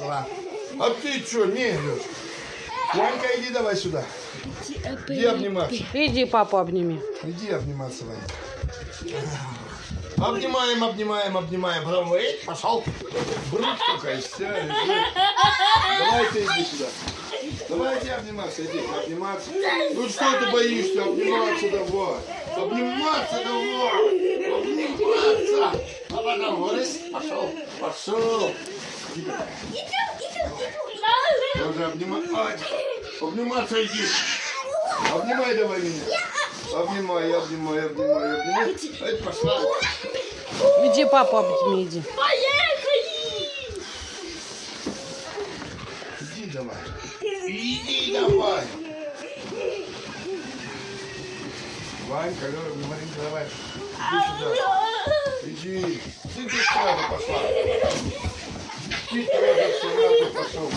пошла. А ты что, не идешь? Ванька, иди давай сюда. Иди обниматься. Иди папу обними. Иди обниматься, Ванька. Обнимаем, обнимаем, обнимаем. Потом, эй, пошел. Брут какая, вся, лежит. Давайте иди сюда. Давайте обниматься, иди, обниматься. Ну что ты боишься? Обниматься давай. Обниматься давай. Вот, пошел, пошел. Иди давай. Тоже обнимай. Обниматься иди. Обнимай давай меня. Обнимай, обнимай, обнимай, обнимай. Эй, пошла. Иди папу обними, иди. Иди давай. Иди давай. Ванька, Лёра, Маринка, давай. Иди сюда. Ты ты сразу пошла. Ты тоже сразу пошел.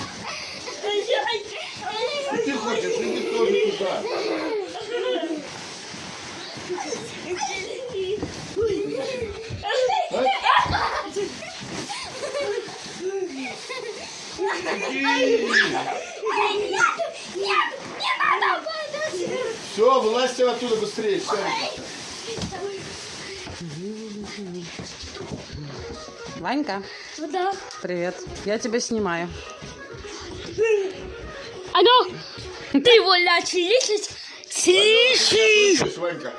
Ты хочешь, иди тоже туда. Иди. Все, вылазьте оттуда быстрее. Все, Ванька, Да. привет. Я тебя снимаю. Алло, ты его лячишь? Слышишь? Ванька?